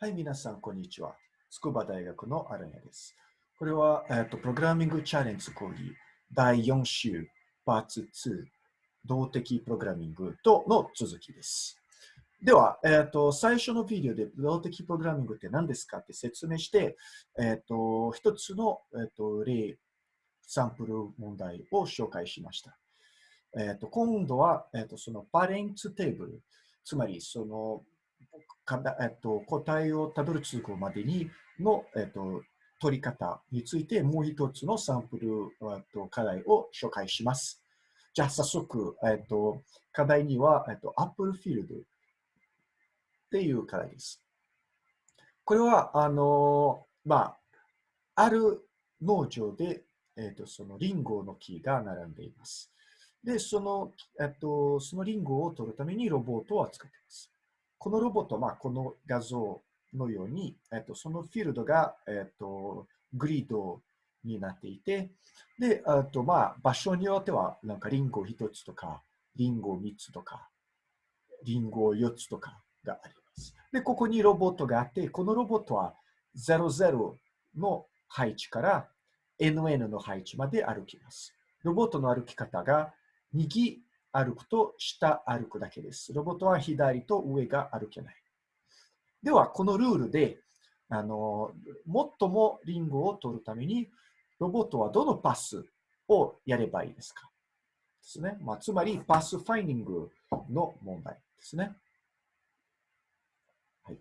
はい、皆さん、こんにちは。筑波大学のアラニャです。これは、えーと、プログラミングチャレンジ講義第4週、パーツ2、動的プログラミングとの続きです。では、えーと、最初のビデオで動的プログラミングって何ですかって説明して、えーと、一つの、えー、と例、サンプル問題を紹介しました。えー、と今度は、えー、とそのパレンツテーブル、つまりそのえっと、答えをたどり着くまでにの、えっと、取り方についてもう一つのサンプル、えっと、課題を紹介します。じゃあ早速、えっと、課題には、えっと、Apple Field っていう課題です。これは、あの、まあ、ある農場で、えっと、そのリンゴの木が並んでいます。で、その、えっと、そのリンゴを取るためにロボットを使っています。このロボット、まあ、この画像のように、えっと、そのフィールドが、えっと、グリードになっていて、で、あとまあ、場所によっては、なんかリンゴ1つとか、リンゴ3つとか、リンゴ4つとかがあります。で、ここにロボットがあって、このロボットは00の配置から NN の配置まで歩きます。ロボットの歩き方が右歩くと下歩くだけです。ロボットは左と上が歩けない。では、このルールで、あの、最もリンゴを取るために、ロボットはどのパスをやればいいですか？ですね。まあ、つまり、パスファインディングの問題ですね。はい。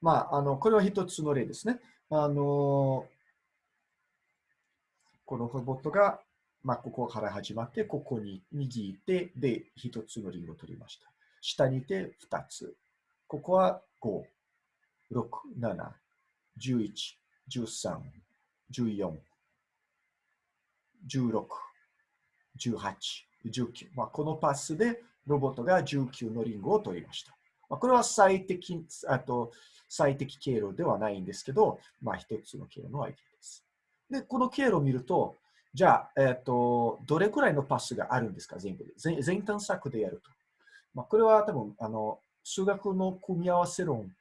まあ、あの、これは一つの例ですね。あの、このロボットがまあ、ここから始まって、ここに右いて、で、一つのリンゴを取りました。下にいて、二つ。ここは5、6、7、11、13、14、16、18、19。まあ、このパスでロボットが19のリンゴを取りました。まあ、これは最適、あと最適経路ではないんですけど、まあ、一つの経路のアイディアです。で、この経路を見ると、じゃあ、えっ、ー、と、どれくらいのパスがあるんですか、全部で？全全探索でやると。まあ、これは多分、あの、数学の組み合わせ論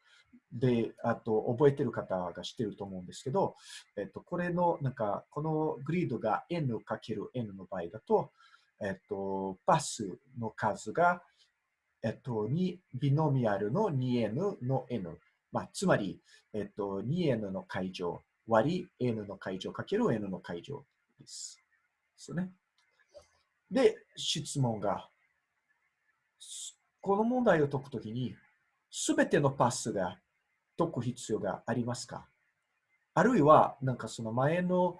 で、あと、覚えてる方が知ってると思うんですけど、えっ、ー、と、これの、なんか、このグリードが n かける n の場合だと、えっ、ー、と、パスの数が、えっと、2ビノミアルの 2n の n。まあ、つまり、えっと、2n の解乗割り n の解乗かける n の解乗です。ですね。で、質問が、この問題を解くときに、すべてのパスが解く必要がありますか？あるいは、なんかその前の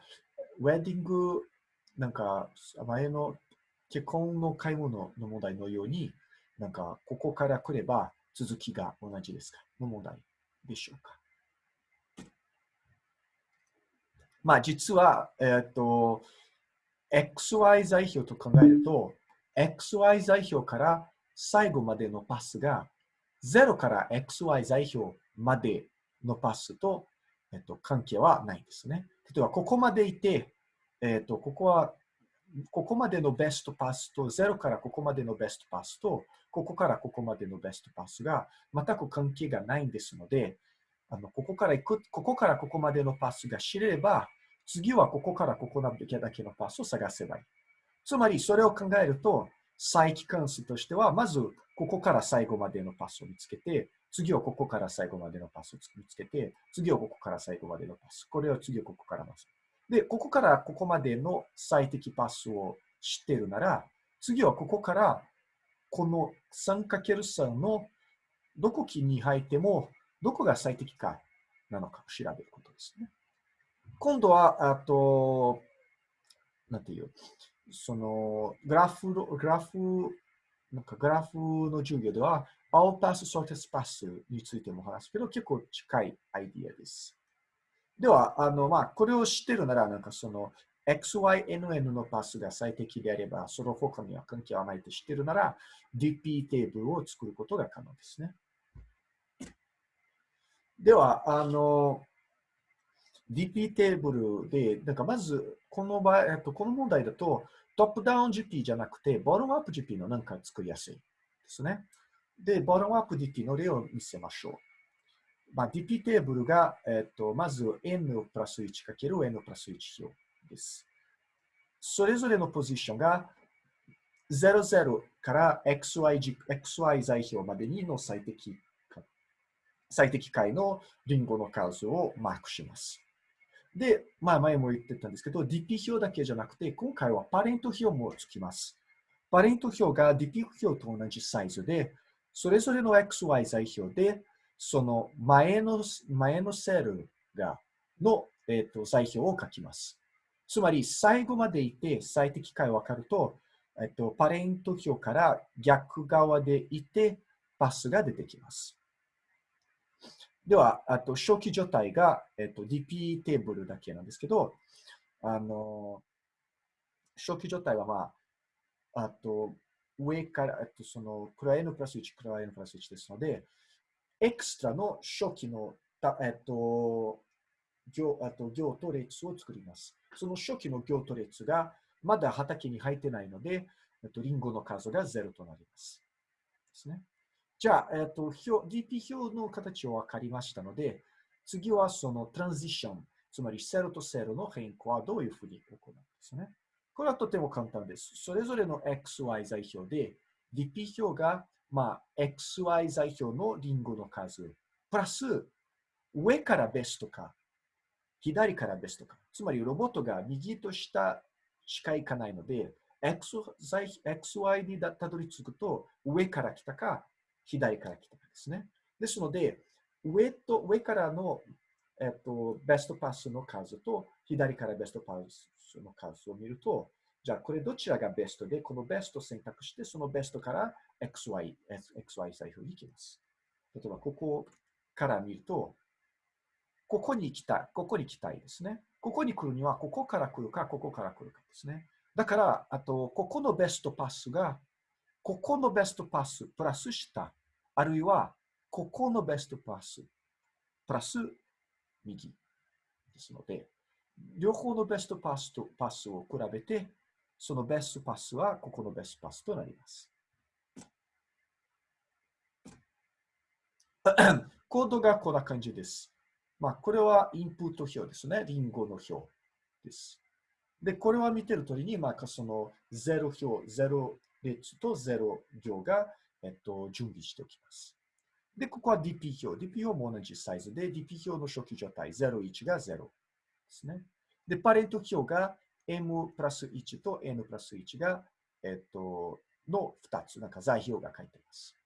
ウェディング、なんか前の結婚の買い物の問題のように、なんかここから来れば続きが同じですか？の問題でしょうか？まあ実は、えっ、と、XY 座標と考えると、XY 座標から最後までのパスが0から XY 座標までのパスと、えっと、関係はないんですね。例えば、ここまでいて、えっと、ここは、ここまでのベストパスと、0からここまでのベストパスと、ここからここまでのベストパスが全く関係がないんですので、あのここから行く、ここからここまでのパスが知れれば、次はここからここだけのパスを探せばいい。つまり、それを考えると、再帰関数としては、まず、ここから最後までのパスを見つけて、次はここから最後までのパスを見つけて、次はここから最後までのパス。これを次はここからます。で、ここからここまでの最適パスを知っているなら、次はここからこの 3×3 のどこに入っても、どこが最適かなのかを調べることですね。今度は、あと、なんていう、その、グラフ、グラフ、なんかグラフの授業では、All Pass Shortest Pass についても話すけど、結構近いアイディアです。では、あの、まあ、これを知ってるなら、なんかその、XYNN のパスが最適であれば、その他には関係はないと知ってるなら、DP テーブルを作ることが可能ですね。では、あの、DP テーブルで、なんかまず、この場合、えっと、この問題だと、トップダウン GP じゃなくて、ボトムアップ GP のなんか作りやすいですね。で、ボトムアップ DP の例を見せましょう。まあ、DP テーブルが、えっと、まず n プラス1かける n プラス1表です。それぞれのポジションが00から XY, XY 座標までにの最適最適解のリンゴの数をマークします。で、まあ前も言ってたんですけど、DP 表だけじゃなくて、今回はパレント表もつきます。パレント表が DP 表と同じサイズで、それぞれの XY 座標で、その前の前のセルがの、えーと、座標を書きます。つまり、最後までいて最適解わかると、えっと、パレント表から逆側でいて、パスが出てきます。では、あと初期状態が、えっと、DP テーブルだけなんですけど、あの、初期状態は、まあ、あと、上から、えっと、その、クラ N プラス1、クラ N プラス1ですので、エクストラの初期の、たえっと、行あと行と列を作ります。その初期の行と列がまだ畑に入ってないので、えっと、リンゴの数が0となります。ですね。じゃあ、えっと、表 DP 表の形を分かりましたので、次はそのトランジション、つまり0と0の変更はどういうふうに行うんですね。これはとても簡単です。それぞれの XY 座標で、DP 表が、まあ、XY 座標のリンゴの数、プラス上からベストか、左からベストか。つまりロボットが右と下しか行かないので、XY にたどり着くと上から来たか、左から来たかですね。ですので、上と上からの、えっと、ベストパスの数と左からベストパスの数を見ると、じゃあこれどちらがベストで、このベストを選択して、そのベストから XY、XY 財布に行きます。例えば、ここから見ると、ここに行きたい、ここに行きたいですね。ここに来るには、ここから来るか、ここから来るかですね。だから、あと、ここのベストパスが、ここのベストパスプラス下、あるいは、ここのベストパスプラス右ですので、両方のベストパスとパスを比べて、そのベストパスはここのベストパスとなります。コードがこんな感じです。まあ、これはインプット表ですね。リンゴの表です。で、これは見てる通りに、まあ、その0表、0列と0行が、えっと、準備しておきます。で、ここは DP 表。DP 表も同じサイズで、DP 表の初期状態、01が0ですね。で、パレント表が M プラス1と N プラス1が、えっと、の2つ、なんか座標が書いてます。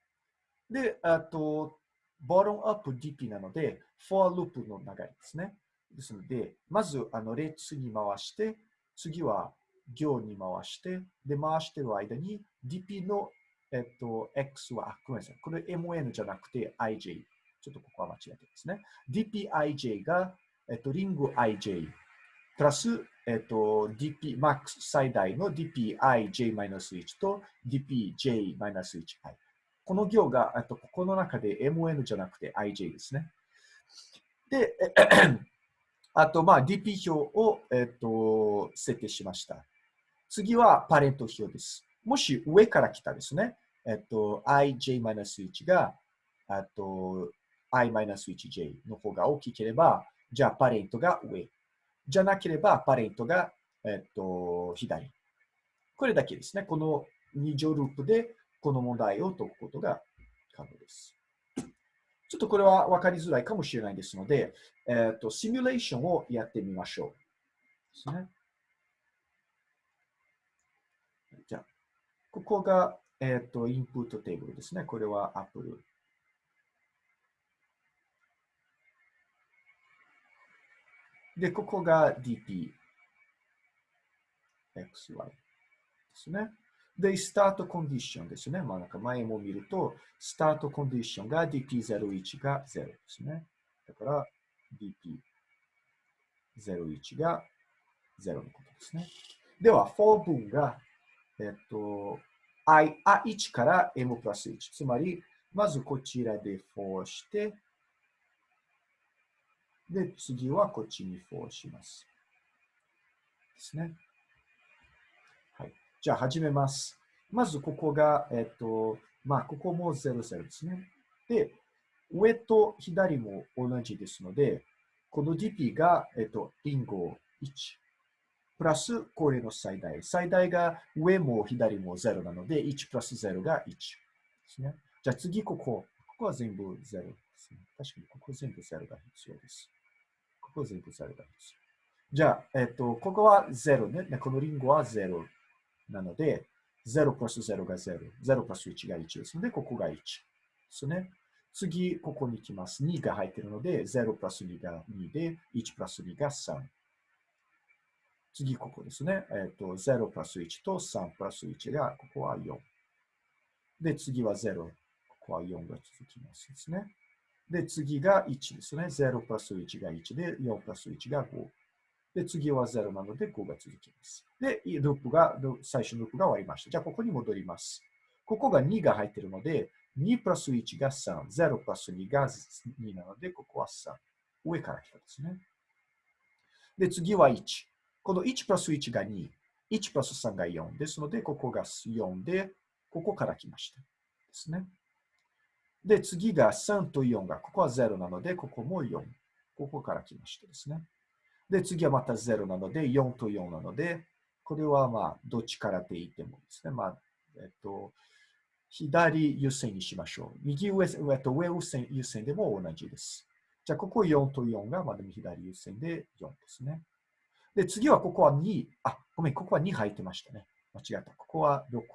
で、あと、ボトムアップ DP なので、for loop の流れですね。ですので、まずあの列に回して、次は行に回して、で、回してる間に DP の、えっと、X は、ごめんなさい。これ MN じゃなくて IJ。ちょっとここは間違えてですね。DPIJ が、えっと、リング IJ プラス、えっと、DP、マックス最大の DPIJ-1 と DPJ-1i。この行が、あとここの中で MN じゃなくて IJ ですね。で、あと、まあ、DP 表を、えっと、設定しました。次はパレント表です。もし上から来たですね、えっと、ij-1 が、あと、i-1j の方が大きければ、じゃあパレントが上。じゃなければ、パレントが、えっと、左。これだけですね。この2乗ループでこの問題を解くことが可能です。ちょっとこれは分かりづらいかもしれないですので、えっ、と、シミュレーションをやってみましょう。ですね。じゃあ、ここが、えっ、ー、と、インプットテーブルですね。これは Apple。で、ここが DP。XY ですね。で、スタートコンディションですね。まあ、なんか前も見ると、スタートコンディションが DP01 が0ですね。だから DP01 が0のことですね。では、for 分が、えっと、I、1から M プラス1。つまり、まずこちらで for して、で、次はこっちに for します。ですね。はいじゃあ始めます。まずここが、えっと、まあ、ここも00ですね。で、上と左も同じですので、この dp が、えっと、リンゴ1。プラスこれの最大。最大が上も左も0なので、1プラス0が1ですね。じゃあ次ここ。ここは全部0ですね。確かにここ全部0が必要です。ここ全部0が必要。じゃあ、えっと、ここは0ね。このリンゴは0なので、0プラス0が0。0プラス1が1ですので、ここが1ですね。次、ここに来ます。2が入っているので、0プラス2が2で、1プラス2が3。次、ここですね。えっ、ー、と、0プラス1と3プラス1が、ここは4。で、次は0。ここは4が続きますですね。で、次が1ですね。0プラス1が1で、4プラス1が5。で、次は0なので5が続きます。で、ループが、最初のループが終わりました。じゃあ、ここに戻ります。ここが2が入っているので、2プラス1が3、0プラス2が2なので、ここは3。上から来たですね。で、次は1。この1プラス1が2、1プラス3が4ですので、ここが4で、ここから来ました。ですね。で、次が3と4が、ここは0なので、ここも4。ここから来ましたですね。で、次はまた0なので、4と4なので、これはまあ、どっちからでいてもですね。まあ、えっと、左優先にしましょう。右上、上と上優先優先でも同じです。じゃあ、ここ4と4が、まあ、でも左優先で4ですね。で、次はここは2。あ、ごめん、ここは2入ってましたね。間違った。ここは6で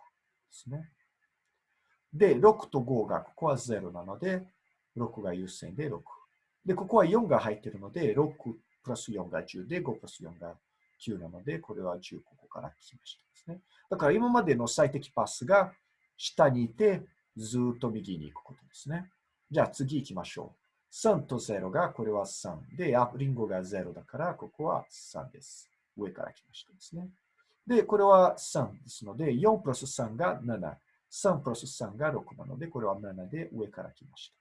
すね。で、6と5が、ここは0なので、6が優先で6。で、ここは4が入ってるので、6プラス4が10で、5プラス4が9なので、これは10ここから来ましたですね。だから今までの最適パスが下にいて、ずっと右に行くことですね。じゃあ次行きましょう。3と0が、これは3。で、リンゴが0だから、ここは3です。上から来ましたですね。で、これは3ですので、4プラス3が7。3プラス3が6なので、これは7で上から来ました。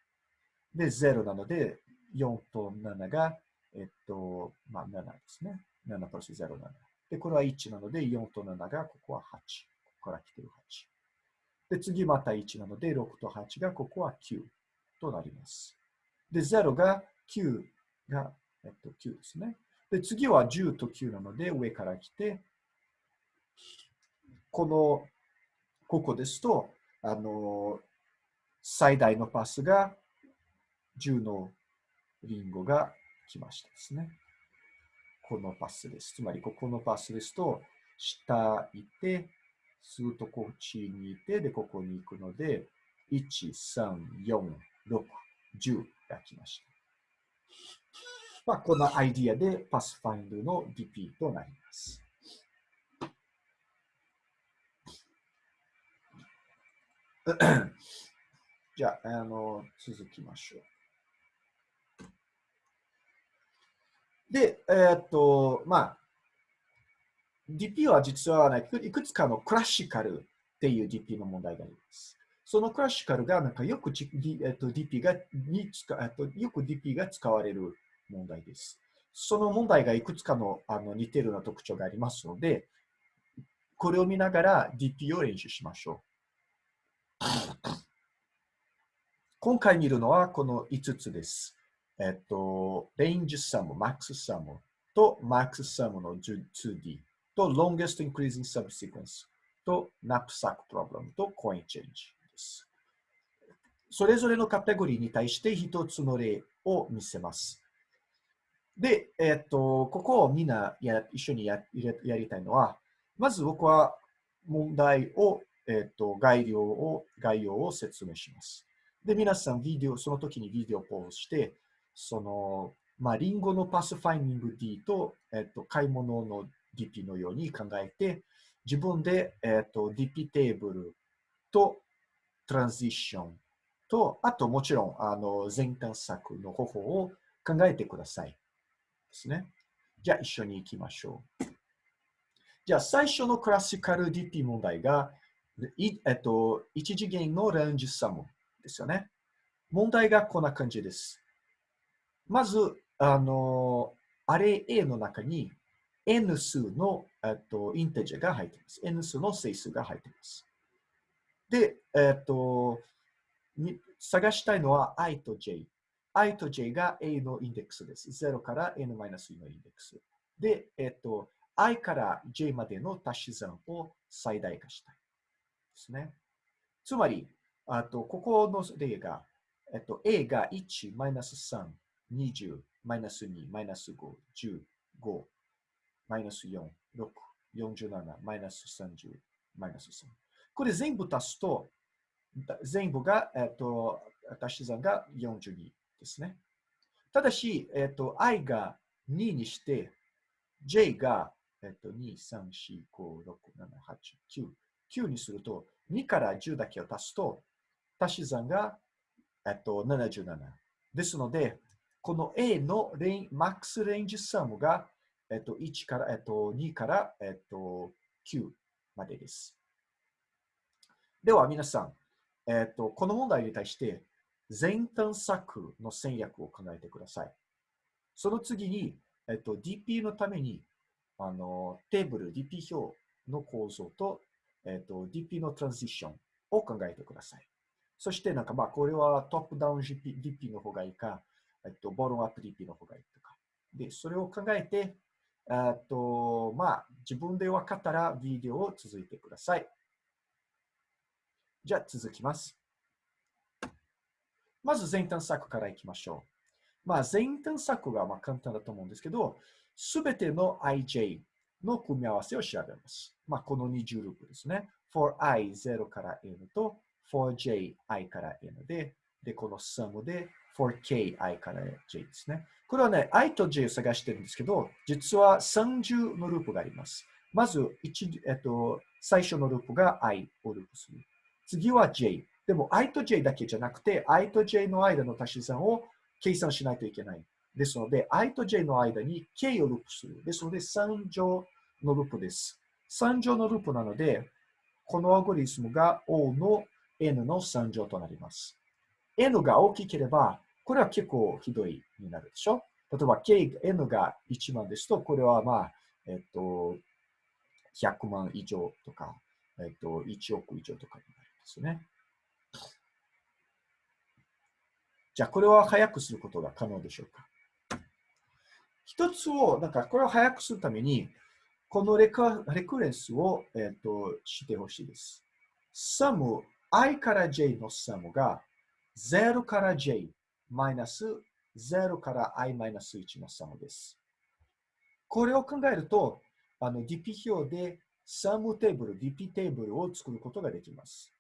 で、0なので、4と7が、えっと、まあ7ですね。7プラス0、7。で、これは1なので、4と7が、ここは8。ここから来てる8。で、次また1なので、6と8が、ここは9となります。で、0が9が、えっと、9ですね。で、次は10と9なので、上から来て、この、ここですと、あの、最大のパスが10のリンゴが来ましたですね。このパスです。つまり、ここのパスですと、下行って、すぐとこっちにいて、で、ここに行くので、1、3、4、6、10が来ました。まあ、このアイディアでパスファインドの DP となります。じゃあ、あの、続きましょう。で、えー、っと、まあ、DP は実は、ね、いくつかのクラシカルっていう DP の問題があります。そのクラシカルがなんかよく、えっと、DP がに使えっと、よく DP が使われる問題です。その問題がいくつかのあの似てるような特徴がありますので、これを見ながら DP を練習しましょう。今回見るのはこの5つです。えっと、レンジサム、マックスサムとマックスサムの 2D。と longest increasing subsequence と knapsack problem と coin change。それぞれのカテゴリーに対して一つの例を見せます。で、えっと、ここをみんなや一緒にややりたいのは、まず僕は問題を、えっと、概要を、概要を説明します。で、皆さん、ビデオ、その時にビデオをポーズして、その、まあ、リンゴのパスファインディング D と、えっと、買い物の DP のように考えて、自分で、えっ、と DP テーブルとトランジションと、あともちろんあの前探索の方法を考えてください。ですね。じゃあ一緒に行きましょう。じゃあ最初のクラシカル DP 問題が、えっと、一次元のレンジサムですよね。問題がこんな感じです。まず、あの、アレ A の中に n 数の、えっと、インテジャーが入っています。n 数の整数が入っています。で、えっと、探したいのは i と j。i と j が a のインデックスです。0から n-1 のインデックス。で、えっと、i から j までの足し算を最大化したい。ですね。つまり、あと、ここの例が、えっと、a が1、マイナス3、20、マイナス2、マイナス5、10、5、マイナス4、6、47、マイナス30、マイナス3。これ全部足すと、全部が、えっと、足し算が42ですね。ただし、えっと、i が2にして、j が、えっと、2、3、4、5、6、7、8、9。9にすると、2から10だけを足すと、足し算が、えっと、77。ですので、この A のレインマックスレンジサムが、えっと、1から、えっと、2から、えっと、9までです。では、皆さん、えっと、この問題に対して、全探索の戦略を考えてください。その次に、えっと、DP のために、あの、テーブル、DP 表の構造と、えっと、DP のトランジションを考えてください。そして、なんか、まあ、これはトップダウン GP DP の方がいいか、えっと、ボロンアップ DP の方がいいとか。で、それを考えて、えっと、まあ、自分で分かったらビデオを続いてください。じゃあ、続きます。まず前端策からいきましょう。まあ、前端策がまあ簡単だと思うんですけど、すべての ij の組み合わせを調べます。まあ、この20ループですね。for i 0から n と for j i から n で、で、この sum で for k i から j ですね。これはね、i と j を探してるんですけど、実は30のループがあります。まず、えっと、最初のループが i をループする。次は j。でも i と j だけじゃなくて、i と j の間の足し算を計算しないといけない。ですので、i と j の間に k をループする。ですので、3乗のループです。3乗のループなので、このアゴリスムが O の n の3乗となります。n が大きければ、これは結構ひどいになるでしょ例えば、k、n が1万ですと、これはまあ、えっと、100万以上とか、えっと、1億以上とかになりますね。じゃあ、これは早くすることが可能でしょうか？一つを、なんか、これを早くするために、この rec recurrence を、えっとしてほしいです。サム、i から j のサムが0から j マイナス0から i マイナス1の sum です。これを考えると、あの DP 表でサムテーブル、DP テーブルを作ることができます。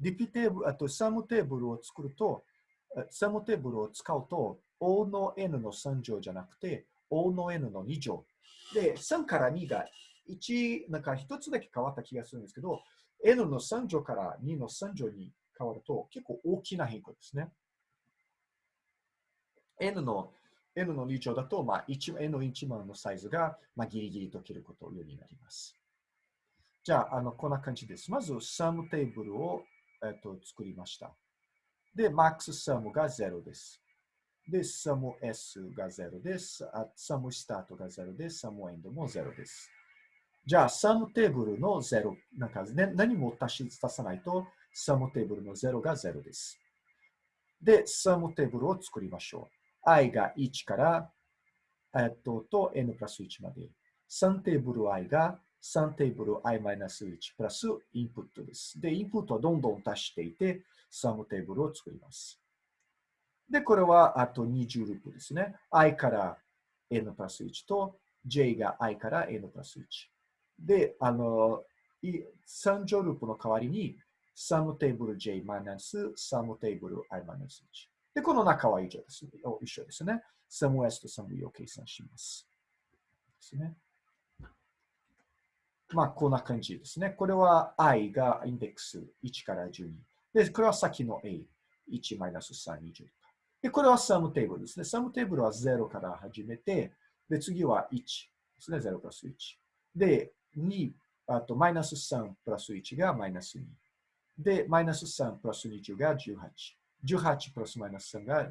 DP テーブル、あと sum テーブルを作ると、 sum テーブルを使うと、O の N の3乗じゃなくて、O の N の2乗。で、3から2が1、なんか1つだけ変わった気がするんですけど、N の3乗から2の3乗に変わると結構大きな変化ですね。N の N の2乗だと、まあ、N の1万のサイズが、まあ、ギリギリ解けることようになります。じゃあ、あのこんな感じです。まず、サムテーブルを、えっと、作りました。で、マックスサムが0です。で、サム S が0です。 sum start が0です。 sum end も0です。じゃあ、 sum テーブルの0、なんか、ね、何も足し足さないと、 sum テーブルの0が0です。で、 sum テーブルを作りましょう。i が1から、えっと、と n プラス1まで。3テーブル i が3テーブル i-1 プラスインプットです。で、インプットをどんどん足していて、サムテーブルを作ります。で、これはあと20ループですね。i から n プラス1と j が i から n プラス1。で、あの、3乗ループの代わりに、サムテーブル J マイナス、サムテーブル I マイナス1。で、この中は以上です、一緒ですね。サム S とサム E を計算します。ですね。まあ、こんな感じですね。これは i がインデックス1から12。で、これは先の a。1マイナス3、20。で、これはサムテーブルですね。サムテーブルは0から始めて、で、次は1ですね。0プラス1。で、2、あとマイナス3プラス1がマイナス2。で、マイナス3プラス20が18。18プラスマイナス3が16。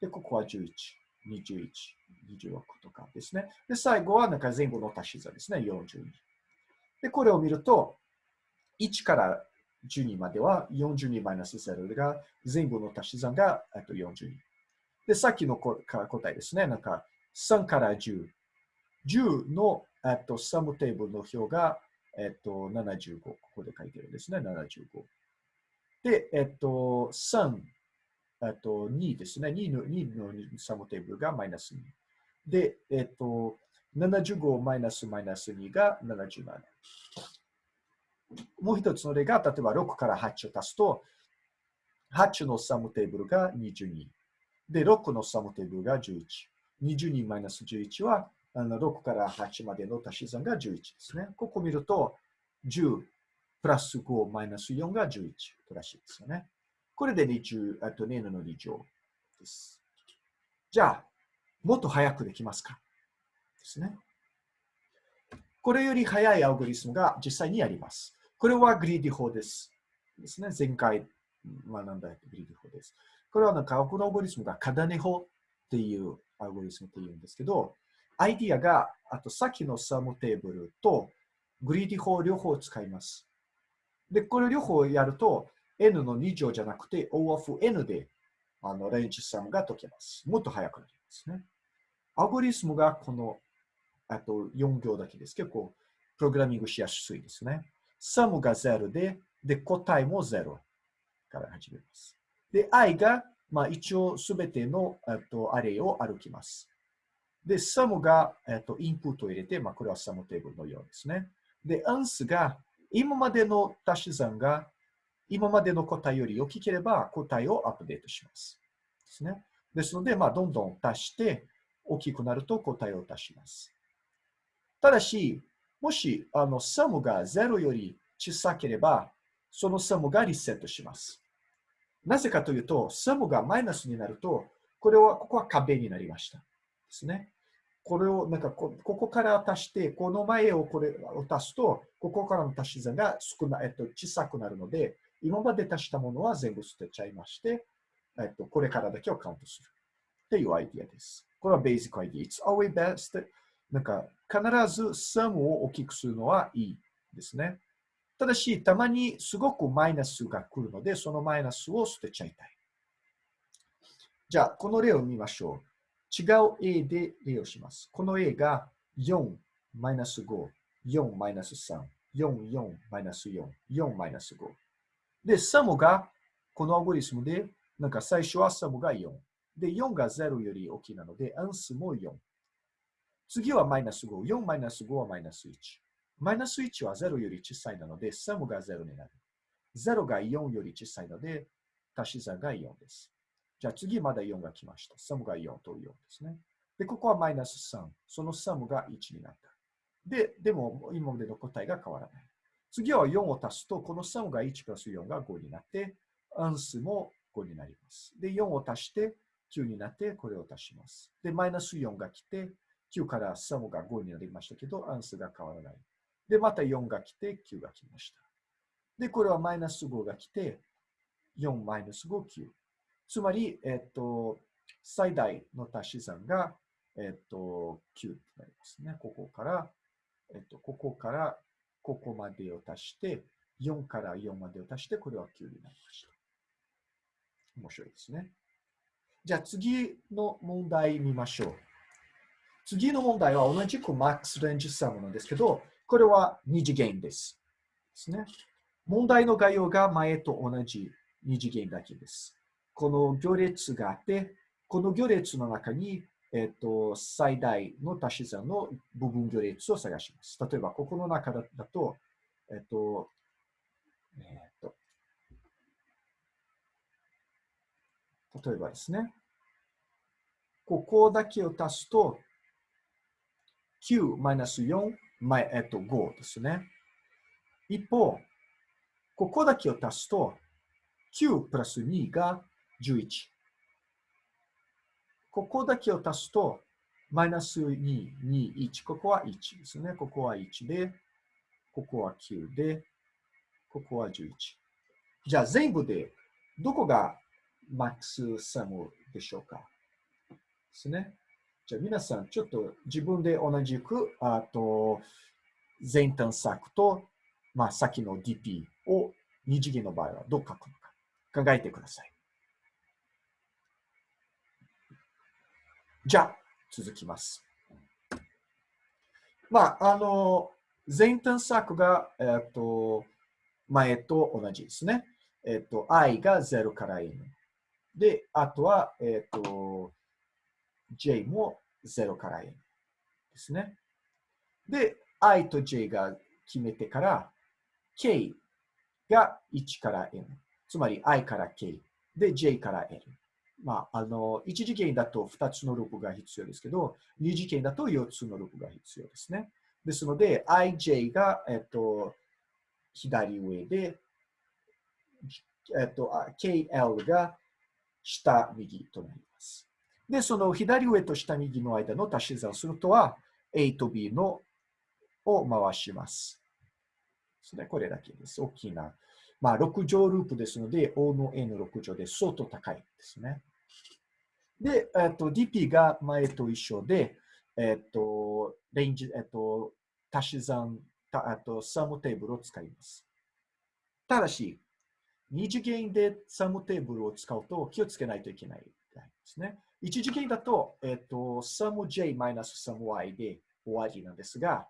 で、ここは11、21、26とかですね。で、最後はなんか全部の足し算ですね。42。で、これを見ると、1から12までは42マイナス0が全部の足し算がと42。で、さっきの答えですね。なんか3から10。10のとサムテーブルの表がえっと75。ここで書いてるんですね。75。で、えっと3、えっと2ですね。2の ,2 のサムテーブルがマイナス2。で、えっと75マイナスマイナス2が77。もう一つの例が、例えば6から8を足すと、8のサムテーブルが22。で、6のサムテーブルが11。22マイナス11は、あの6から8までの足し算が11ですね。ここ見ると、10プラス5マイナス4が11らしいですよね。これで20、あと2の2乗です。じゃあ、もっと早くできますか？ですね。これより早いアルゴリズムが実際にあります。これは greedy 法です。ですね。前回学んだ greedy 法です。これはなんか、このアルゴリズムが Kadane 法っていうアルゴリズムっていうんですけど、アイディアが、あとさっきの sum テーブルとグリーディ法両方使います。で、これ両方やると、n の2乗じゃなくて O of n であのレンジサムが解けます。もっと早くなりますね。アゴリスムがこのあと4行だけです。結構プログラミングしやすいですね。サムが0で、で、答えも0から始めます。で、i が、まあ、一応すべてのとアレイを歩きます。で、サムが、えっと、インプットを入れて、まあ、これはサムテーブルのようですね。で、アンスが、今までの足し算が、今までの答えより大きければ、答えをアップデートします。ですね。ですので、まあ、どんどん足して、大きくなると答えを足します。ただし、もし、あの、サムが0より小さければ、そのサムがリセットします。なぜかというと、サムがマイナスになると、これは、ここは壁になりました。ですね。これを、なんかこ、ここから足して、この前をこれを足すと、ここからの足し算が少ない、えっと、小さくなるので、今まで足したものは全部捨てちゃいまして、えっと、これからだけをカウントする。っていうアイディアです。これはベーシックアイディア。It's always best なんか、必ず sum を大きくするのはいいですね。ただし、たまにすごくマイナスが来るので、そのマイナスを捨てちゃいたい。じゃあ、この例を見ましょう。違う A で例をします。この A が4マイナス5、4マイナス3、4、4マイナス4、4マイナス5。で、サムが、このアゴリスムで、なんか最初はサムが4。で、4が0より大きいなので、アンスも4。次はマイナス5。4マイナス5はマイナス1。マイナス1は0より小さいなので、サムが0になる。0が4より小さいので、足し算が4です。じゃあ次まだ4が来ました。サムが4と4ですね。で、ここはマイナス3。そのサムが1になった。で、でも今までの答えが変わらない。次は4を足すと、このサムが1プラス4が5になって、アンスも5になります。で、4を足して9になって、これを足します。で、マイナス4が来て、9からサムが5になりましたけど、アンスが変わらない。で、また4が来て、9が来ました。で、これはマイナス5が来て、4マイナス5、9。つまり、えっと、最大の足し算が、えっと、9となりますね。ここから、えっと、ここから、ここまでを足して、4から4までを足して、これは9になりました。面白いですね。じゃあ次の問題見ましょう。次の問題は同じくマックスレンジサムなんですけど、これは二次元です。ですね。問題の概要が前と同じ二次元だけです。この行列があって、この行列の中に、えっと、最大の足し算の部分行列を探します。例えば、ここの中だと、えっと、えっと、例えばですね、ここだけを足すと、9マイナス4、えっと、5ですね。一方、ここだけを足すと、9プラス2が11。ここだけを足すと、マイナス2、2、1。ここは1ですね。ここは1で、ここは9で、ここは11。じゃあ全部で、どこがマックスサムでしょうか？ですね。じゃあ皆さん、ちょっと自分で同じく、あと、全探索と、まあ、先の DP を二次元の場合はどう書くのか考えてください。じゃ、続きます。まあ、あの、前探索が、えっと、前と同じですね。えっと、i が0から n。で、あとは、えっと、j も0から n ですね。で、i と j が決めてから、k が1から n。つまり i から k。で、j から n。まあ、あの、1次元だと2つのループが必要ですけど、2次元だと4つのループが必要ですね。ですので、ij が、えっと、左上で、えっと、kl が下右となります。で、その左上と下右の間の足し算をするとは、a と b のを回します。それこれだけです。大きな。まあ、6乗ループですので、O の N6 乗で相当高いですね。で、えっと、DP が前と一緒で、えっと、レンジ、えっと、足し算、たあと、サムテーブルを使います。ただし、二次元でサムテーブルを使うと気をつけないといけないですね。一次元だと、えっと、サム J マイナスサム Y で終わりなんですが、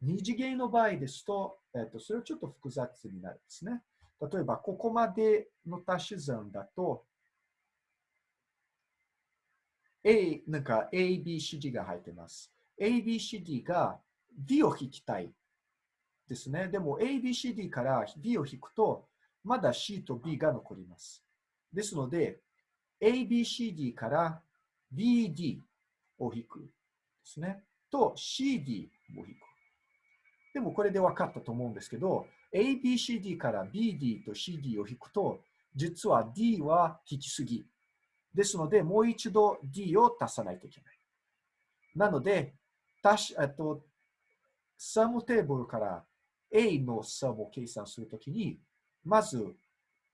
二次元の場合ですと、えっと、それはちょっと複雑になるんですね。例えば、ここまでの足し算だと、A、なんか A、B、C、D が入ってます。A、B、C、D が D を引きたいですね。でも A、B、C、D から D を引くと、まだ C と B が残ります。ですので、A、B、C、D から B、D を引くですね。と C、D を引く。でもこれで分かったと思うんですけど、A、B、C、D から B、D と C、D を引くと、実は D は引きすぎ。ですので、もう一度 D を足さないといけない。なので、足し、えっと、サムテーブルから A のサムを計算するときに、まず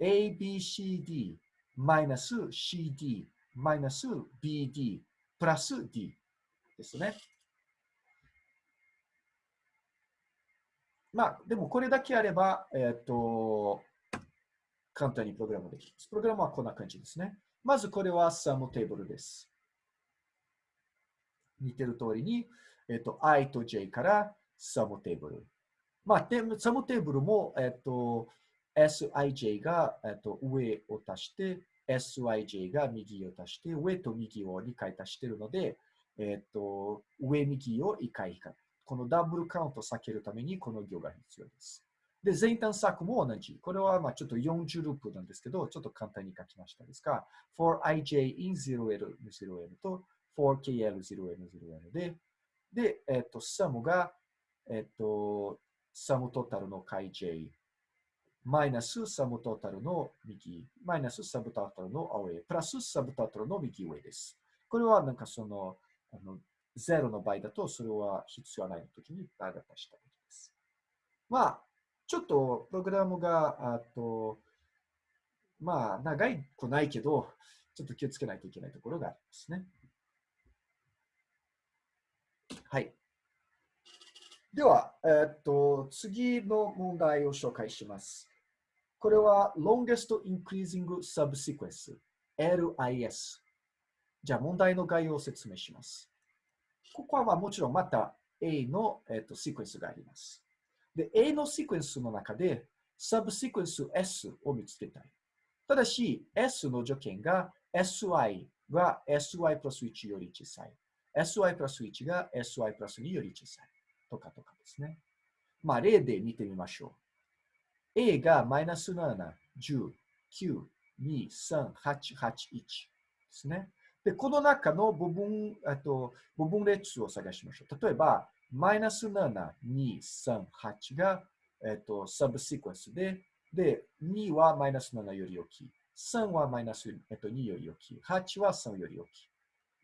ABCD マイナス CD マイナス BD プラス D ですね。まあ、でもこれだけあれば、えっ、と、簡単にプログラムできます。プログラムはこんな感じですね。まずこれはサムテーブルです。似てる通りに、えっ、と、i と j からサムテーブル。まあ、サムテーブルも、えっ、と、sij が、えっ、と、上を足して、syj が右を足して、上と右を2回足しているので、えっ、と、上右を1回引か。このダブルカウントを避けるためにこの行が必要です。で、前端策も同じ。これはまあちょっと40ループなんですけど、ちょっと簡単に書きましたですが、forij in 0l 0n と forkl 0n0n で、で、えっ、と、サムが、えっ、と、サムトータルの解 j、マイナスサムトータルの右、マイナスサブトータルの青上、プラスサブトータルの右上です。これはなんかその、あの0の場合だと、それは必要ないの時にただ出したわけです。まあ、ちょっとプログラムが、あと、まあ、長いくないけど、ちょっと気をつけないといけないところがありますね。はい。では、えー、っと、次の問題を紹介します。これは Longest Increasing Subsequence LIS。じゃあ問題の概要を説明します。ここはまあもちろんまた A の、えー、っとシークエンスがあります。で、A のシクエンスの中で、サブシクエンス S を見つけたい。ただし、S の条件が SY が SY プラス1より小さい。SY プラス1が SY プラス2より小さい。とかとかですね。まあ、例で見てみましょう。A がマイナス7、10、9、2、3、8、8、1ですね。で、この中の部分、あと部分列を探しましょう。例えば、マイナス7、2、3、8が、えっと、サブシクエンスで、で、2はマイナス7より大きい。3はマイナス、えっと、2より大きい。8は3より大きい。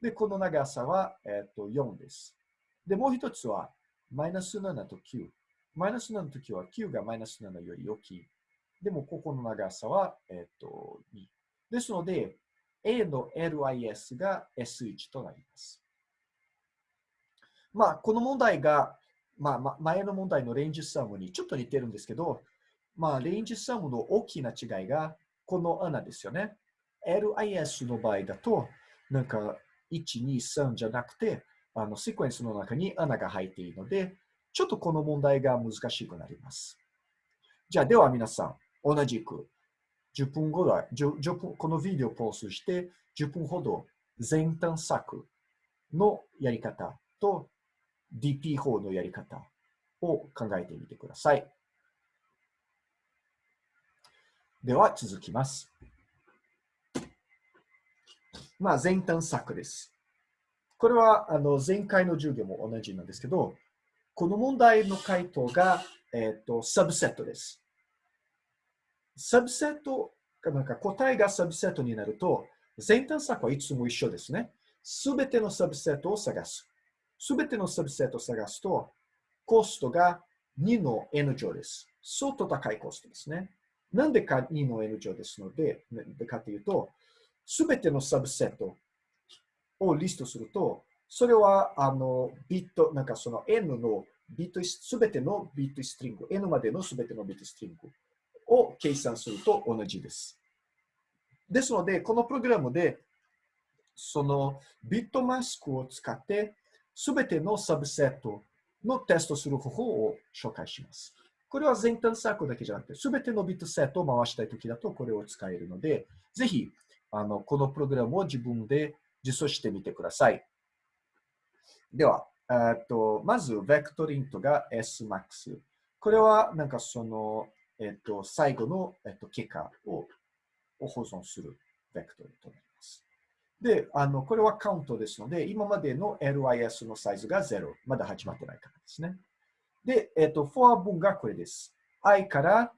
で、この長さは、えっと、4です。で、もう一つは、マイナス7と9。マイナス7の時は9がマイナス7より大きい。でも、ここの長さは、えっと、2。ですので、A の LIS が S1 となります。まあ、この問題が、まあ、前の問題のレンジサムにちょっと似てるんですけど、まあ、レンジサムの大きな違いが、この穴ですよね。LIS の場合だと、なんか、1、2、3じゃなくて、あの、セクエンスの中に穴が入っているので、ちょっとこの問題が難しくなります。じゃあ、では皆さん、同じく、10分ぐらい、10, 10分このビデオをポーズして、10分ほど前端策のやり方と DP 法のやり方を考えてみてください。では続きます。まあ、前端策です。これはあの前回の授業も同じなんですけど、この問題の回答が、えっ、ー、とサブセットです。サブセット、なんか答えがサブセットになると、前端策はいつも一緒ですね。すべてのサブセットを探す。すべてのサブセットを探すと、コストが2の n 乗です。相当高いコストですね。なんでか2の n 乗ですので、でかというと、すべてのサブセットをリストすると、それはあのビット、なんかその n のビット、すべてのビットストリング、n までのすべてのビットストリングを計算すると同じです。ですので、このプログラムで、そのビットマスクを使って、すべてのサブセットのテストする方法を紹介します。これは前端サークルだけじゃなくて、すべてのビットセットを回したいときだとこれを使えるので、ぜひあのこのプログラムを自分で実装してみてください。では、えっとまず、ベクトリントが Smax。これはなんかその、えっと、最後の、えっと、結果を保存するベクトリントになります。で、あのこれはカウントですので、今までの LIS のサイズが0。まだ始まってないからですね。で、えっ、と、フォア文がこれです。i から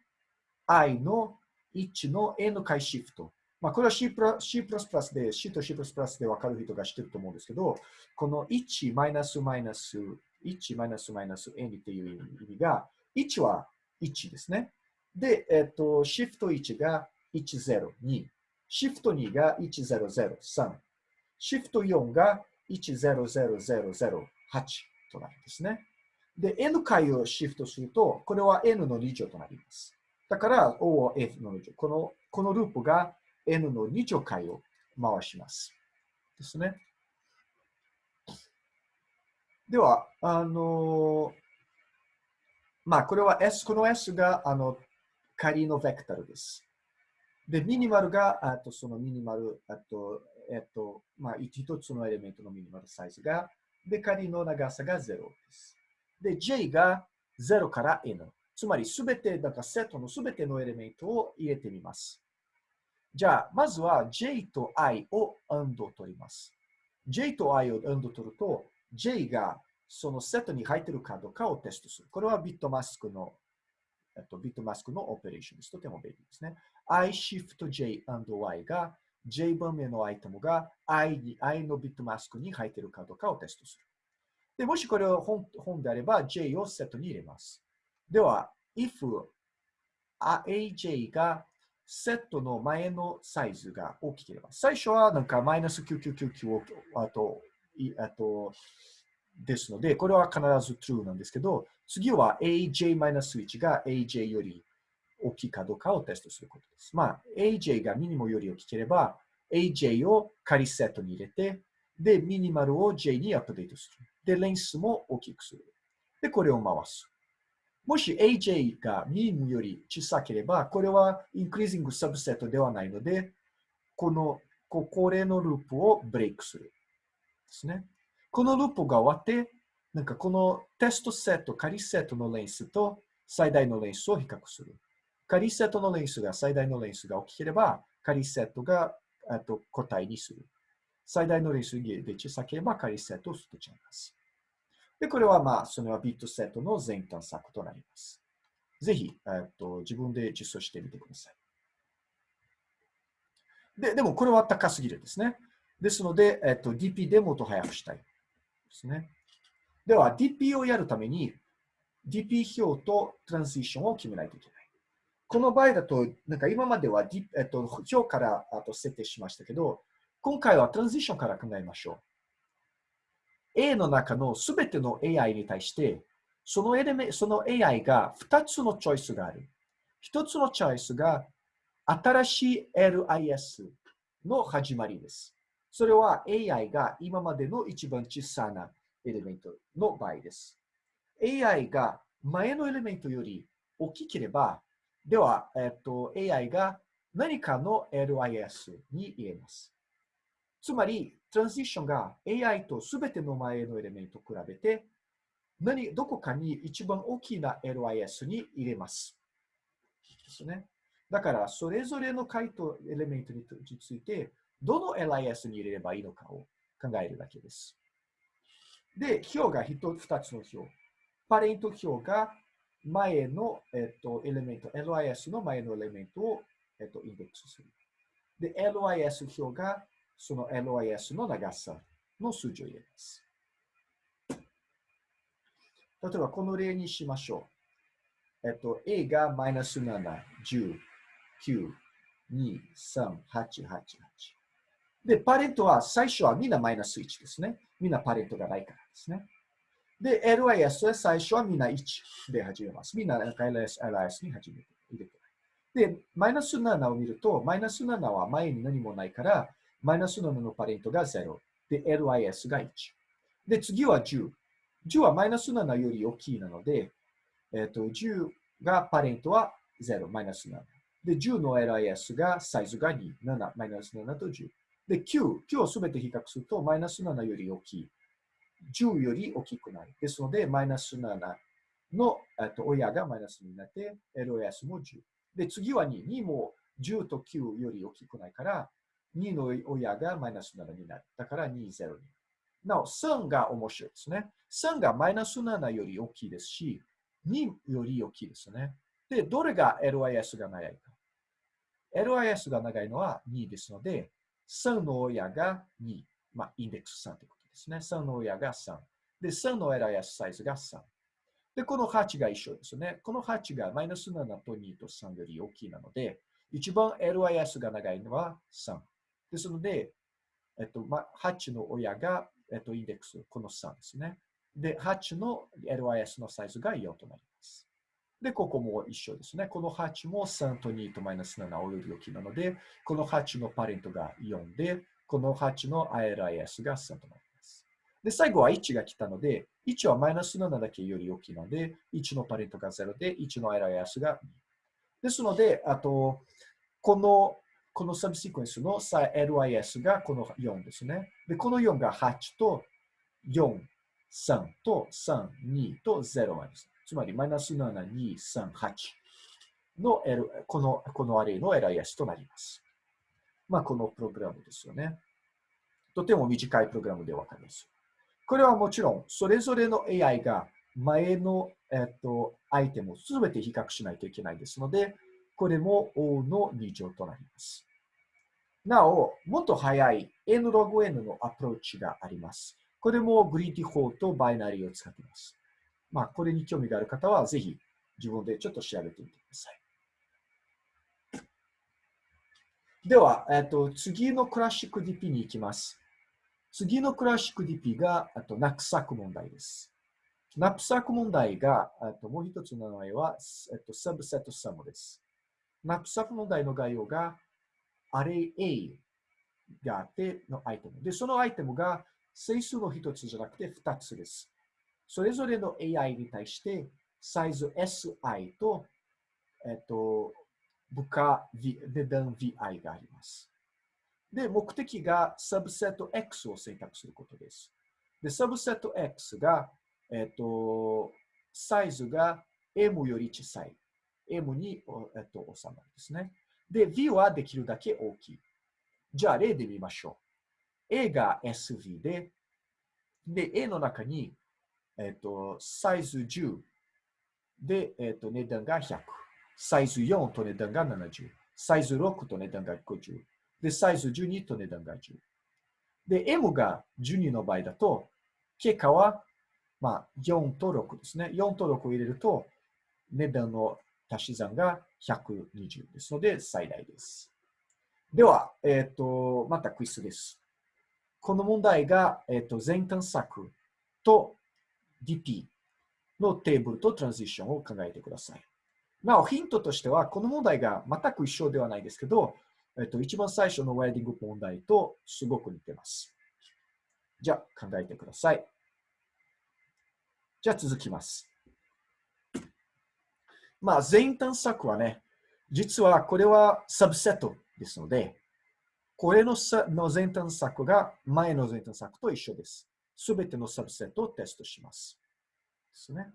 i の1の n 回シフト。まあ、これは C++, C++ で、C と C++ で分かる人が知ってると思うんですけど、この1マイナスマイナス1マイナスマイナス n っていう意味が、1は1ですね。で、えっ、と、シフト1が102、シフト2が1003、シフト4が100008となるんですね。で、n 回をシフトすると、これは n の2乗となります。だから、O は F の2乗。このこのループが n の2乗回を回します。ですね。では、あのまあ、これは S、この S が、あの、仮のベクタルです。で、ミニマルが、あとそのミニマル、あと、えっと、まあ、一つのエレメントのミニマルサイズが、で、仮の長さが0です。で、J が0から N。つまり、すべて、だかセットのすべてのエレメントを入れてみます。じゃあ、まずは J と I を AND を取ります。J と I を AND 取ると、J がそのセットに入っているかどうかをテストする。これはビットマスクの、えっと、ビットマスクのオペレーションです。とても便利ですね。iShiftJ&Y が J 番目のアイテムが I, に I のビットマスクに入っているかどうかをテストする。で、もしこれを本本であれば、J をセットに入れます。では、if AJ がセットの前のサイズが大きければ、最初はなんかマイナス9999をあと、あと、ですので、これは必ず true なんですけど、次は AJ-1 が AJ より大きいかどうかをテストすることです。まあ、AJ がミニモより大きければ、AJ を仮セットに入れて、で、ミニマルを J にアップデートする。で、レンスも大きくする。で、これを回す。もし AJ がミニムより小さければ、これはインクリージングサブセットではないので、このここれのループをブレイクする。ですね。このループが終わって、なんかこのテストセット、仮セットのレンスと最大のレンスを比較する。仮セットのレンスが最大のレンスが大きければ、仮セットがと答えにする。最大のレンスで小さければ仮セットを捨てちゃいます。で、これはまあ、それはビットセットの前端策となります。ぜひ、えっと、自分で実装してみてください。で、でもこれは高すぎるですね。ですので、えっと、DP でもっと早くしたいですね。では、DP をやるために、DP 表とトランジションを決めないといけない。この場合だと、なんか今までは、D えっと、表からあと設定しましたけど、今回はトランジションから考えましょう。A の中のすべての AI に対して、そのエレメその AI が2つのチョイスがある。一つのチョイスが新しい LIS の始まりです。それは AI が今までの一番小さなエレメントの場合です。AI が前のエレメントより大きければ、では、えっと、AI が何かの LIS に入れます。つまり、トランジションが AI とすべての前のエレメントを比べて、何、どこかに一番大きな LIS に入れます。ですね。だから、それぞれの回答エレメントについて、どの LIS に入れればいいのかを考えるだけです。で、表が一、二つの表。パレント表が前の、えっと、エレメント、LIS の前のエレメントを、えっと、インデックスする。で、LIS 表がその LIS の長さの数字を入れます。例えば、この例にしましょう。えっと、A がマイナス7、10、9、2、3、8、8、8。で、パレントは最初はみんなマイナス1ですね。みんなパレントがないからですね。で、LIS は最初はみんな1で始めます。みんな LIS, LIS に始めて入れてで、マイナス7を見ると、マイナス7は前に何もないから、マイナス7のパレントが0。で、LIS が1。で、次は10。10はマイナス7より大きいなので、えっ、と、10がパレントは0、マイナス7。で、10の LIS がサイズが2、7、マイナス7と10。で、9、9をすべて比較すると、マイナス7より大きい。10より大きくない。ですので、マイナス7のと親がマイナスになって、LOS も10。で、次は2。2も10と9より大きくないから、2の親がマイナス7になる。だから2、0になる。なお、3が面白いですね。3がマイナス7より大きいですし、2より大きいですね。で、どれが LIS が長いか。LIS が長いのは2ですので、3の親が2。まあ、インデックス3ということですね。3の親が3。で、3の LIS サイズが3。で、この8が一緒ですね。この8がマイナス7と2と3より大きいなので、一番 LIS が長いのは3。ですので、えっと、8の親が、えっと、インデックス、この3ですね。で、8の LIS のサイズが4となります。で、ここも一緒ですね。この8も3と2とマイナス7および大きいなので、この8のパレントが4で、この8の LIS が3となります。で、最後は1が来たので、1はマイナス7だけより大きいので、1のパレントが0で、1の LIS が2。ですので、あと、このこのサブシクエンスの LIS がこの4ですね。で、この4が8と4、3と3、2と0までです。つまり、マイナス7、2、3、8の、L、このこのアレイの LIS となります。まあ、このプログラムですよね。とても短いプログラムでわかります。これはもちろん、それぞれの AI が前の、えっと、アイテムをすべて比較しないといけないですので、これも O の2乗となります。なお、もっと早い n log n のアプローチがあります。これもグリーティ法とバイナリーを使っています。まあ、これに興味がある方は、ぜひ自分でちょっと調べてみてください。では、えっと、次のクラシック DP に行きます。次のクラシック DP が、あと、ナップサック問題です。ナップサック問題が、あともう一つの名前は、えっと、 subset sum です。ナップサック問題の概要が、 array A があってのアイテム。で、そのアイテムが整数の一つじゃなくて二つです。それぞれの AI に対してサイズ SI と、えっと、部下 v、値段 VI があります。で、目的がサブセット X を選択することです。で、サブセット X が、えっと、サイズが M より小さい。M に、えっと、収まるんですね。で、V はできるだけ大きい。じゃあ、例で見ましょう。A が SV で、で、A の中に、えっ、と、サイズ10で、えっ、と、値段が100。サイズ4と値段が70。サイズ6と値段が50。で、サイズ12と値段が10。で、M が12の場合だと、結果は、まあ、4と6ですね。4と6を入れると、値段の足し算が120ですので最大です。では、えっ、ー、と、またクイズです。この問題が、えっ、ー、と、全探索と DP のテーブルとトランジションを考えてください。なお、ヒントとしては、この問題が全く一緒ではないですけど、えっと、一番最初のウェディング問題とすごく似てます。じゃあ、考えてください。じゃあ、続きます。まあ、全探索はね、実はこれはサブセットですので、これのの全探索が前の全探索と一緒です。すべてのサブセットをテストします。ですね。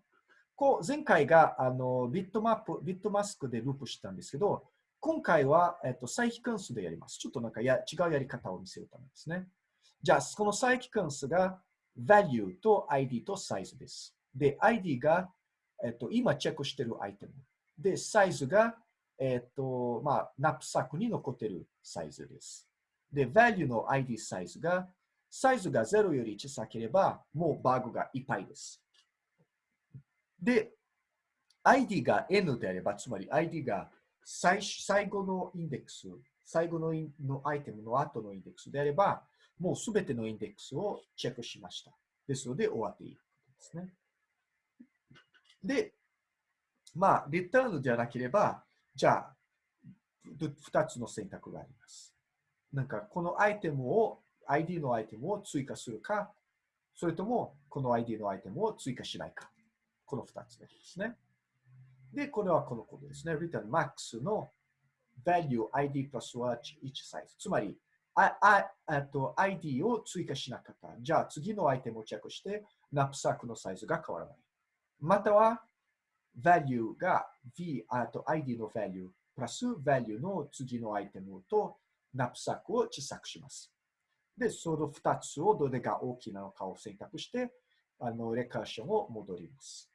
こう前回があのビットマップ、ビットマスクでループしたんですけど、今回は、えっと、再帰関数でやります。ちょっとなんかや違うやり方を見せるためですね。じゃあ、この再帰関数が value と ID とサイズです。で、ID が、えっと、今チェックしているアイテム。で、サイズが、えっと、まあ、ナップサックに残ってるサイズです。で、value の ID サイズが、サイズが0より小さければ、もうバグがいっぱいです。で、ID が N であれば、つまり ID が最最後のインデックス、最後ののアイテムの後のインデックスであれば、もうすべてのインデックスをチェックしました。ですので、終わっていいですね。で、まあ、リターンじゃなければ、じゃあ、2つの選択があります。なんか、このアイテムを、ID のアイテムを追加するか、それとも、この ID のアイテムを追加しないか。この2つですね。で、これはこのことですね。return max の value ID プラスは1サイズ。つまり、あああと ID を追加しなかった。じゃあ次のアイテムをチェックして、ナップサックのサイズが変わらない。または、value が v、あと ID の value プラス value の次のアイテムとナップサックを小さくします。で、その2つをどれが大きなのかを選択して、あのレカーションを戻ります。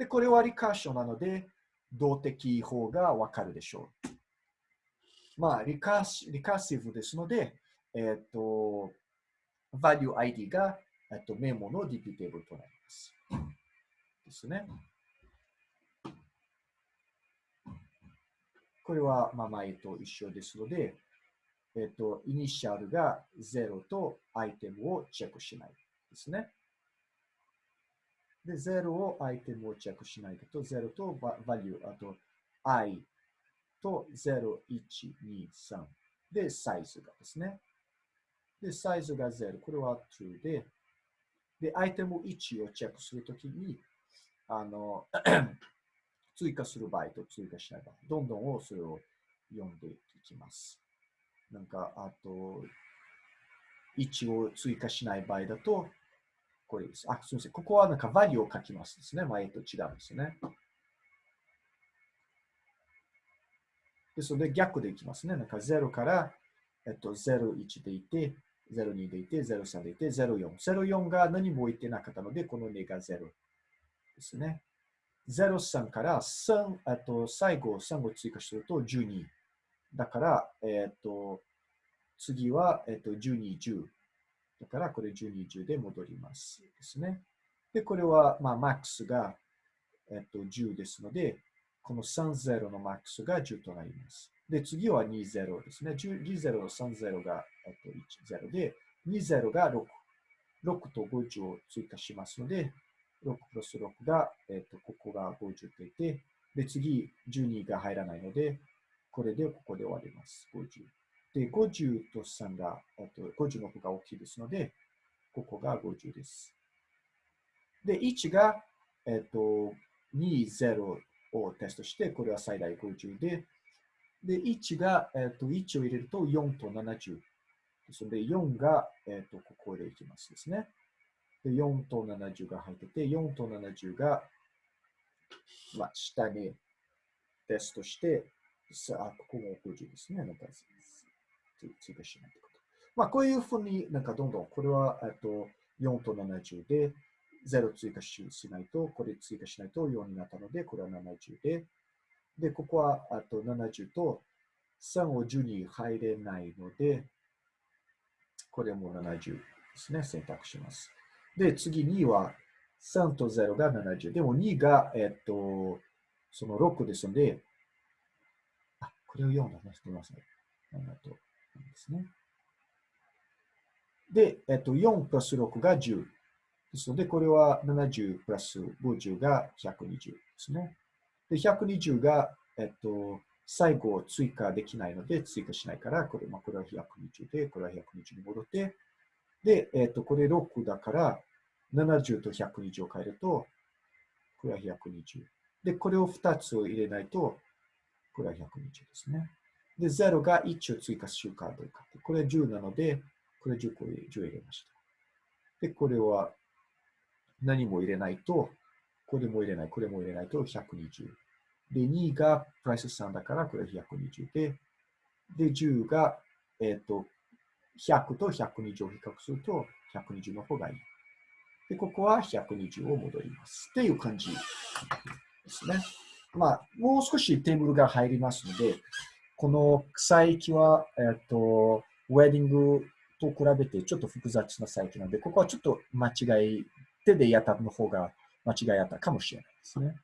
で、これはリカーションなので、動的法がわかるでしょう。まあリカシ、リカーシブですので、えっ、ー、と、value ID が、えっ、と、メモの DP テーブルとなります。ですね。これは、まあ、前と一緒ですので、えっ、と、イニシャルが0とアイテムをチェックしないですね。で、0をアイテムをチェックしないと、0と value、あと i と0、1、2、3で、サイズがですね。で、サイズが0。これは true で、で、アイテム1をチェックするときに、あの、追加する場合と追加しない場合、どんどんそれを読んでいきます。なんか、あと、1を追加しない場合だと、これです。あ、すみません。ここはなんか value を書きますですね。前と違うんですね。ですので逆でいきますね。なんか0から、えっと、01でいて、02でいて、03でいて、04。04が何も置いてなかったので、この2が0ですね。03から3、えっと、最後3を追加すると12。だから、えっと、次は、えっと、12、10。だからこれ12、10で戻りますですね。で、これは、まあ、マックスが、えっと、10ですので、この30のマックスが10となります。で、次は20ですね。20の30が、えっと、10で、20が6。6と50を追加しますので、6プラス6が、えっと、ここが50といて、で、次、12が入らないので、これでここで終わります。50。で、50と3が、と50の方が大きいですので、ここが50です。で、1が、えっと、2、0をテストして、これは最大50で、で、1が、えっと、1を入れると4と70。ですので、4が、えっと、ここでいきますですね。で、4と70が入ってて、4と70が、まあ、下にテストして、さあ、ここも50ですね。なんか追加しないということ。まあ、こういうふうになんかどんどん、これは、えっと、4と70で、0追加しないと、これ追加しないと4になったので、これは70で、で、ここはあと70と3を10に入れないので、これも70ですね、選択します。で、次2は3と0が70。でも2が、えっと、その6ですので、あ、これを4だね。すみません。7とですね。で、えっと、4プラス6が10。ですので、これは70プラス50が120ですね。で、120が、えっと、最後追加できないので追加しないから、これ,、まあ、これは120で、これは120に戻って、で、えっと、これ6だから、70と120を変えると、これは120。で、これを2つを入れないと、これは120ですね。で、0が1を追加するかどうか。これは10なので、これ10個10入れました。で、これは何も入れないと、これも入れない、これも入れないと120。で、2がプライス3だから、これ120で、で、10が、えっ、ー、と、100と120を比較すると、120の方がいい。で、ここは120を戻ります。っていう感じですね。まあ、もう少しテーブルが入りますので、この草域は、えっ、と、ウェディングと比べてちょっと複雑なサイトなので、ここはちょっと間違い、手でやったの方が間違いあったかもしれないですね。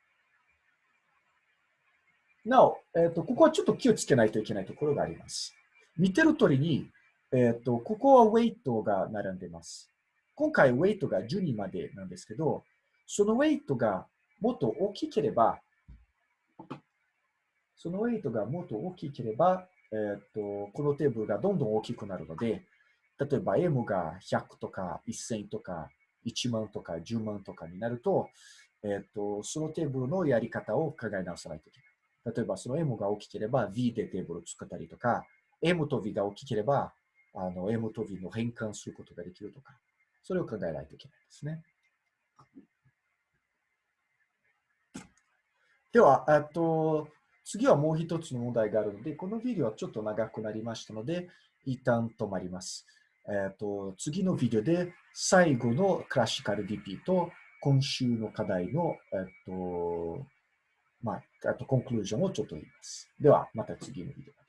なお、えっ、と、ここはちょっと気をつけないといけないところがあります。見てる通りに、えっ、と、ここはウェイトが並んでます。今回ウェイトが12までなんですけど、そのウェイトがもっと大きければ、そのウェイトがもっと大きければ、えっ、と、このテーブルがどんどん大きくなるので、例えば M が100とか1000とか1万とか10万とかになると、えっ、と、そのテーブルのやり方を考え直さないといけない。例えばその M が大きければ V でテーブルを作ったりとか、M と V が大きければあの M と V の変換することができるとか、それを考えないといけないですね。では、あと次はもう一つの問題があるので、このビデオはちょっと長くなりましたので、一旦止まります。えっと次のビデオで最後のクラシカル DP と今週の課題の、えっとまあ、あとコンクルージョンをちょっと言います。では、また次のビデオ。